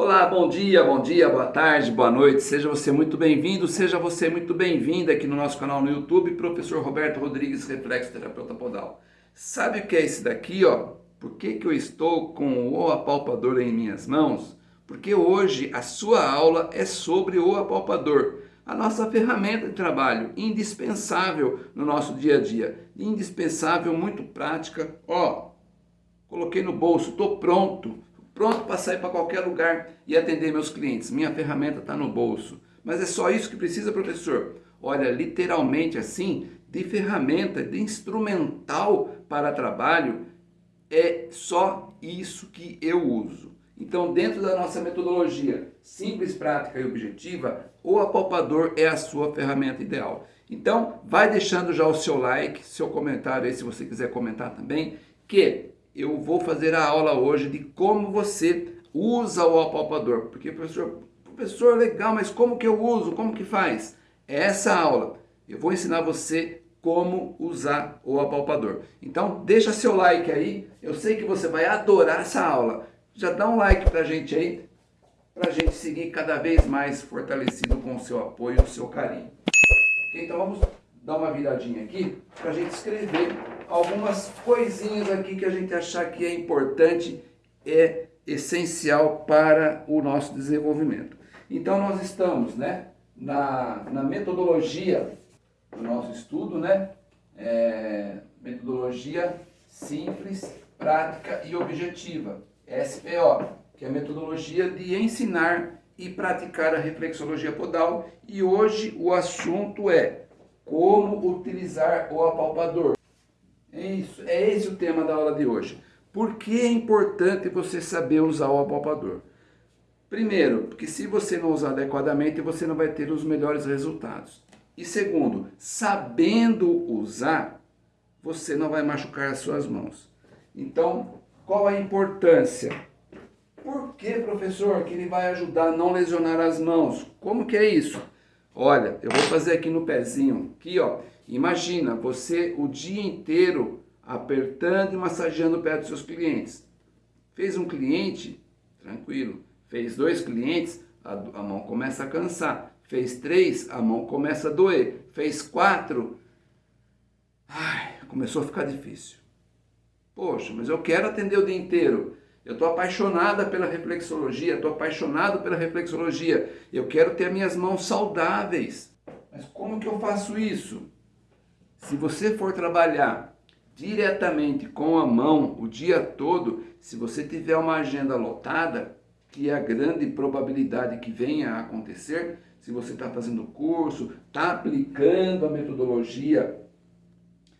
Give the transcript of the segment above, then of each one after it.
Olá, bom dia, bom dia, boa tarde, boa noite, seja você muito bem-vindo, seja você muito bem-vinda aqui no nosso canal no YouTube, Professor Roberto Rodrigues, Reflexo Terapeuta Podal. Sabe o que é esse daqui, ó? Por que, que eu estou com o apalpador em minhas mãos? Porque hoje a sua aula é sobre o apalpador, a nossa ferramenta de trabalho, indispensável no nosso dia a dia, indispensável, muito prática. Ó, coloquei no bolso, estou pronto, pronto para sair para qualquer lugar e atender meus clientes. Minha ferramenta está no bolso. Mas é só isso que precisa, professor? Olha, literalmente assim, de ferramenta, de instrumental para trabalho, é só isso que eu uso. Então, dentro da nossa metodologia simples, prática e objetiva, o apalpador é a sua ferramenta ideal. Então, vai deixando já o seu like, seu comentário aí, se você quiser comentar também, que eu vou fazer a aula hoje de como você usa o apalpador. Porque, professor, professor, legal, mas como que eu uso? Como que faz? É essa aula. Eu vou ensinar você como usar o apalpador. Então, deixa seu like aí. Eu sei que você vai adorar essa aula. Já dá um like pra gente aí, pra gente seguir cada vez mais fortalecido com o seu apoio e o seu carinho. Okay? Então, vamos dar uma viradinha aqui pra gente escrever algumas coisinhas aqui que a gente achar que é importante, é essencial para o nosso desenvolvimento. Então nós estamos né, na, na metodologia do nosso estudo, né, é, metodologia simples, prática e objetiva, SPO, que é a metodologia de ensinar e praticar a reflexologia podal. E hoje o assunto é como utilizar o apalpador. É isso, é esse o tema da aula de hoje. Por que é importante você saber usar o apalpador? Primeiro, porque se você não usar adequadamente, você não vai ter os melhores resultados. E segundo, sabendo usar, você não vai machucar as suas mãos. Então, qual a importância? Por que, professor, que ele vai ajudar a não lesionar as mãos? Como que é isso? Olha, eu vou fazer aqui no pezinho, aqui ó, Imagina você o dia inteiro apertando e massageando o pé dos seus clientes. Fez um cliente, tranquilo. Fez dois clientes, a, a mão começa a cansar. Fez três, a mão começa a doer. Fez quatro, ai, começou a ficar difícil. Poxa, mas eu quero atender o dia inteiro. Eu estou apaixonada pela reflexologia, estou apaixonado pela reflexologia. Eu quero ter minhas mãos saudáveis. Mas como que eu faço isso? Se você for trabalhar diretamente com a mão o dia todo, se você tiver uma agenda lotada, que é a grande probabilidade que venha a acontecer, se você está fazendo curso, está aplicando a metodologia,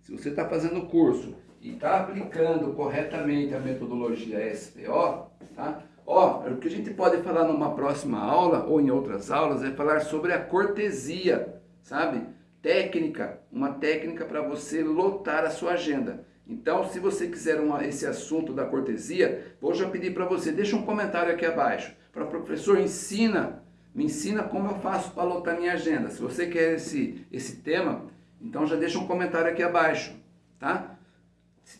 se você está fazendo curso e está aplicando corretamente a metodologia SPO, tá? Ó, o que a gente pode falar numa próxima aula ou em outras aulas é falar sobre a cortesia, sabe? técnica, uma técnica para você lotar a sua agenda. Então, se você quiser uma, esse assunto da cortesia, vou já pedir para você, deixa um comentário aqui abaixo. Para professor, ensina, me ensina como eu faço para lotar minha agenda. Se você quer esse, esse tema, então já deixa um comentário aqui abaixo, tá?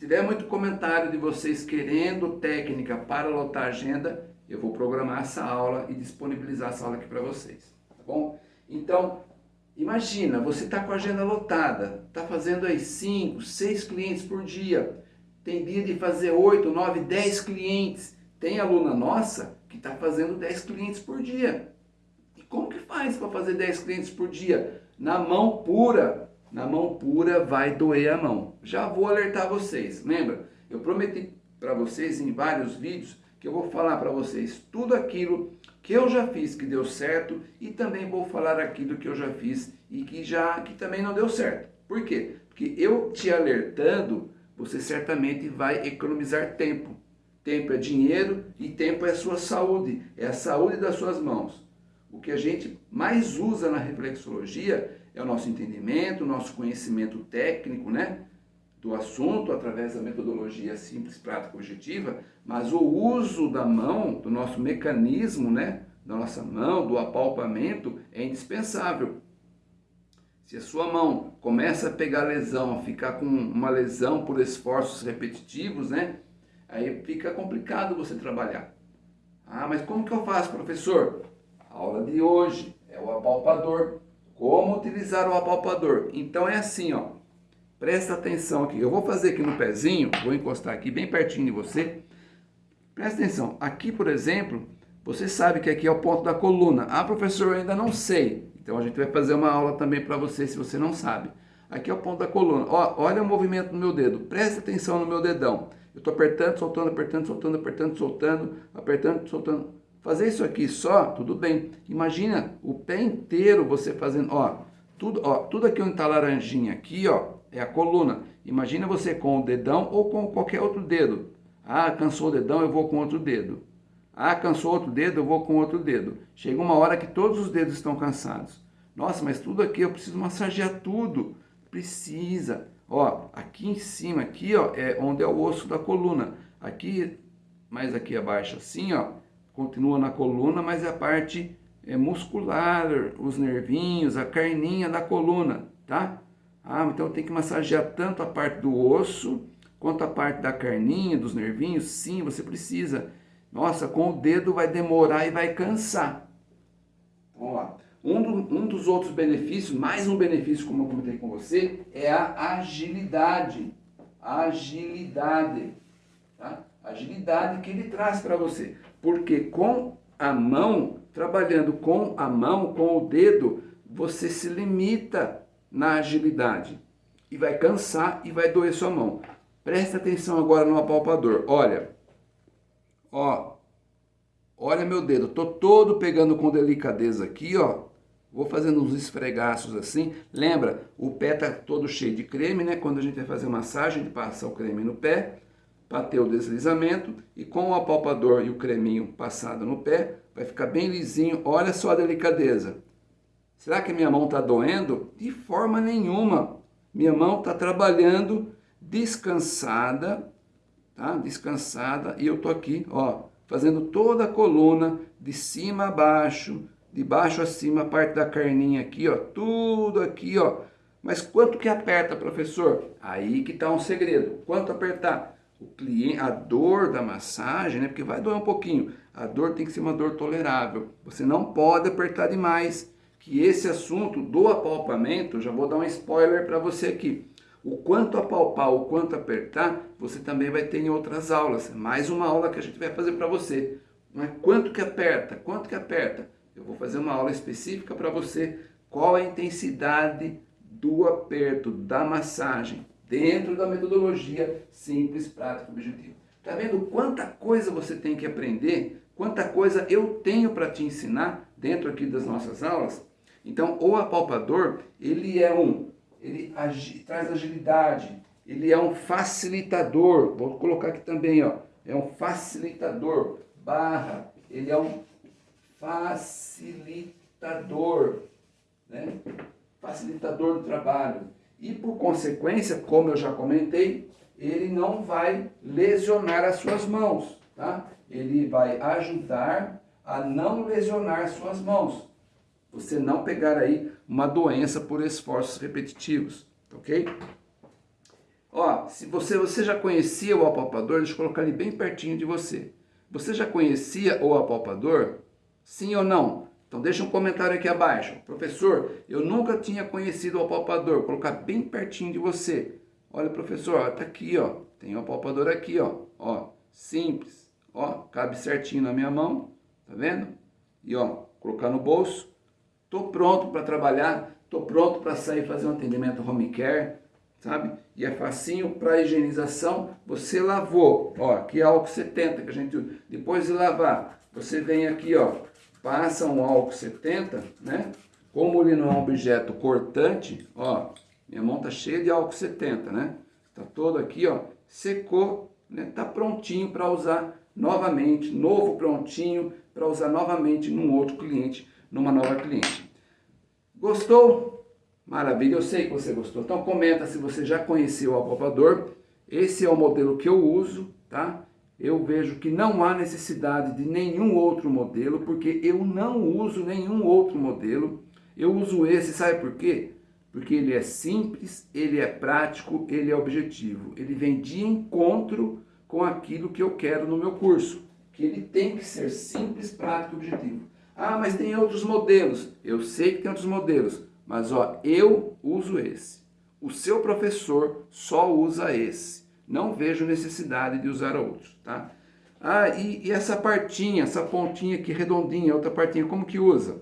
Tiver muito comentário de vocês querendo técnica para lotar agenda, eu vou programar essa aula e disponibilizar essa aula aqui para vocês, tá bom? Então, Imagina, você está com a agenda lotada, está fazendo aí 5, 6 clientes por dia, tem dia de fazer 8, 9, 10 clientes. Tem aluna nossa que está fazendo 10 clientes por dia. E como que faz para fazer 10 clientes por dia? Na mão pura. Na mão pura vai doer a mão. Já vou alertar vocês. Lembra? Eu prometi para vocês em vários vídeos que eu vou falar para vocês tudo aquilo que eu já fiz que deu certo e também vou falar aquilo que eu já fiz e que já que também não deu certo. Por quê? Porque eu te alertando, você certamente vai economizar tempo. Tempo é dinheiro e tempo é sua saúde, é a saúde das suas mãos. O que a gente mais usa na reflexologia é o nosso entendimento, o nosso conhecimento técnico, né? do assunto através da metodologia simples, prática, objetiva, mas o uso da mão, do nosso mecanismo, né, da nossa mão, do apalpamento, é indispensável. Se a sua mão começa a pegar lesão, a ficar com uma lesão por esforços repetitivos, né, aí fica complicado você trabalhar. Ah, mas como que eu faço, professor? Aula de hoje é o apalpador. Como utilizar o apalpador? Então é assim, ó. Presta atenção aqui. Eu vou fazer aqui no pezinho, vou encostar aqui bem pertinho de você. Presta atenção. Aqui, por exemplo, você sabe que aqui é o ponto da coluna. Ah, professor, eu ainda não sei. Então a gente vai fazer uma aula também para você se você não sabe. Aqui é o ponto da coluna. Ó, olha o movimento no meu dedo. Presta atenção no meu dedão. Eu estou apertando, soltando, apertando, soltando, apertando, soltando, apertando, soltando. Fazer isso aqui só, tudo bem. Imagina o pé inteiro você fazendo, ó, tudo, ó, tudo aqui onde está laranjinha aqui, ó, é a coluna. Imagina você com o dedão ou com qualquer outro dedo. Ah, cansou o dedão, eu vou com outro dedo. Ah, cansou outro dedo, eu vou com outro dedo. Chega uma hora que todos os dedos estão cansados. Nossa, mas tudo aqui eu preciso massagear tudo. Precisa. Ó, aqui em cima, aqui, ó, é onde é o osso da coluna. Aqui, mais aqui abaixo, assim, ó, continua na coluna, mas é a parte é, muscular, os nervinhos, a carninha da coluna, tá? Ah, então tem que massagear tanto a parte do osso, quanto a parte da carninha, dos nervinhos. Sim, você precisa. Nossa, com o dedo vai demorar e vai cansar. Vamos lá. Um, do, um dos outros benefícios, mais um benefício, como eu comentei com você, é a agilidade. Agilidade. Tá? Agilidade que ele traz para você. Porque com a mão, trabalhando com a mão, com o dedo, você se limita na agilidade. E vai cansar e vai doer sua mão. Presta atenção agora no apalpador. Olha, ó, olha meu dedo. Tô todo pegando com delicadeza aqui, ó. Vou fazendo uns esfregaços assim. Lembra, o pé tá todo cheio de creme, né? Quando a gente vai fazer massagem, a gente passa o creme no pé ter o deslizamento. E com o apalpador e o creminho passado no pé, vai ficar bem lisinho. Olha só a delicadeza. Será que minha mão está doendo? De forma nenhuma. Minha mão está trabalhando descansada, tá? Descansada. E eu tô aqui, ó, fazendo toda a coluna de cima a baixo, de baixo a cima, a parte da carninha aqui, ó, tudo aqui, ó. Mas quanto que aperta, professor? Aí que está um segredo. Quanto apertar? O cliente, a dor da massagem, né? Porque vai doer um pouquinho. A dor tem que ser uma dor tolerável. Você não pode apertar demais. Que esse assunto do apalpamento, já vou dar um spoiler para você aqui. O quanto apalpar, o quanto apertar, você também vai ter em outras aulas. Mais uma aula que a gente vai fazer para você. Mas quanto que aperta? Quanto que aperta? Eu vou fazer uma aula específica para você. Qual a intensidade do aperto, da massagem, dentro da metodologia simples, prática, objetivo. Tá vendo quanta coisa você tem que aprender? Quanta coisa eu tenho para te ensinar dentro aqui das nossas aulas? Então, o apalpador, ele é um ele agi, traz agilidade, ele é um facilitador, vou colocar aqui também, ó, é um facilitador, barra, ele é um facilitador, né? facilitador do trabalho. E por consequência, como eu já comentei, ele não vai lesionar as suas mãos, tá? Ele vai ajudar a não lesionar suas mãos. Você não pegar aí uma doença por esforços repetitivos, ok? Ó, se você, você já conhecia o apalpador, deixa eu colocar ele bem pertinho de você. Você já conhecia o apalpador? Sim ou não? Então deixa um comentário aqui abaixo. Professor, eu nunca tinha conhecido o apalpador. Vou colocar bem pertinho de você. Olha, professor, ó, tá aqui, ó. Tem o apalpador aqui, ó. Ó, simples. Ó, cabe certinho na minha mão. Tá vendo? E ó, colocar no bolso. Tô pronto para trabalhar. Tô pronto para sair fazer um atendimento home care, sabe? E é facinho para higienização. Você lavou, ó, aqui é álcool 70 que a gente depois de lavar, você vem aqui, ó, passa um álcool 70, né? Como ele não é um objeto cortante, ó, minha mão tá cheia de álcool 70, né? Tá todo aqui, ó, secou, né? Tá prontinho para usar novamente, novo prontinho para usar novamente num outro cliente, numa nova cliente. Gostou? Maravilha, eu sei que você gostou. Então comenta se você já conheceu o apalpador. Esse é o modelo que eu uso, tá? Eu vejo que não há necessidade de nenhum outro modelo, porque eu não uso nenhum outro modelo. Eu uso esse, sabe por quê? Porque ele é simples, ele é prático, ele é objetivo. Ele vem de encontro com aquilo que eu quero no meu curso, que ele tem que ser simples, prático e objetivo. Ah, mas tem outros modelos. Eu sei que tem outros modelos, mas ó, eu uso esse. O seu professor só usa esse. Não vejo necessidade de usar outros, tá? Ah, e, e essa partinha, essa pontinha aqui redondinha, outra partinha, como que usa?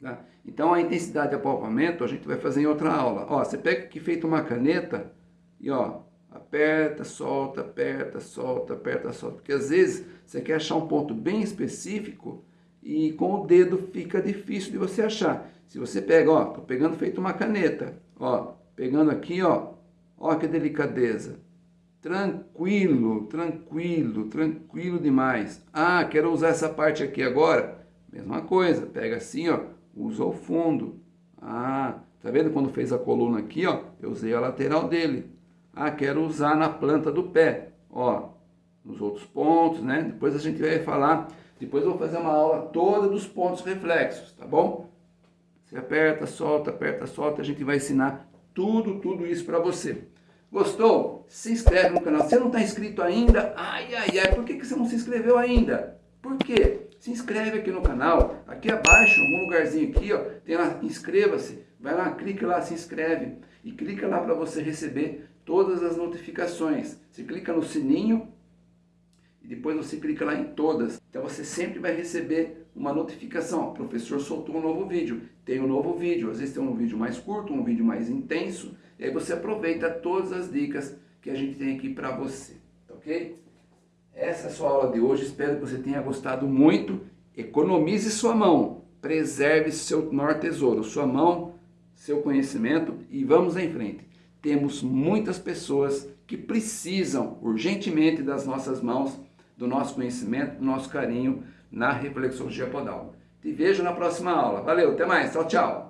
Tá? Então a intensidade de apalpamento a gente vai fazer em outra aula. Ó, você pega aqui feito uma caneta e ó, aperta, solta, aperta, solta, aperta, solta. Porque às vezes você quer achar um ponto bem específico e com o dedo fica difícil de você achar. Se você pega, ó, tô pegando feito uma caneta, ó, pegando aqui, ó, ó que delicadeza. Tranquilo, tranquilo, tranquilo demais. Ah, quero usar essa parte aqui agora. Mesma coisa, pega assim, ó, usa o fundo. Ah, tá vendo quando fez a coluna aqui, ó, eu usei a lateral dele. Ah, quero usar na planta do pé, ó, nos outros pontos, né? Depois a gente vai falar depois eu vou fazer uma aula toda dos pontos reflexos, tá bom? Você aperta, solta, aperta, solta, a gente vai ensinar tudo, tudo isso para você. Gostou? Se inscreve no canal. Se não está inscrito ainda, ai, ai, ai, por que, que você não se inscreveu ainda? Por quê? Se inscreve aqui no canal, aqui abaixo, algum lugarzinho aqui, ó, tem lá, inscreva-se, vai lá, clica lá, se inscreve e clica lá para você receber todas as notificações. Você clica no sininho e depois você clica lá em todas. Então você sempre vai receber uma notificação. O professor soltou um novo vídeo. Tem um novo vídeo. Às vezes tem um vídeo mais curto, um vídeo mais intenso. E aí você aproveita todas as dicas que a gente tem aqui para você. Tá ok? Essa é a sua aula de hoje. Espero que você tenha gostado muito. Economize sua mão. Preserve seu maior tesouro. Sua mão, seu conhecimento. E vamos em frente. Temos muitas pessoas que precisam urgentemente das nossas mãos do nosso conhecimento, do nosso carinho na reflexologia podal. Te vejo na próxima aula. Valeu, até mais. Tchau, tchau.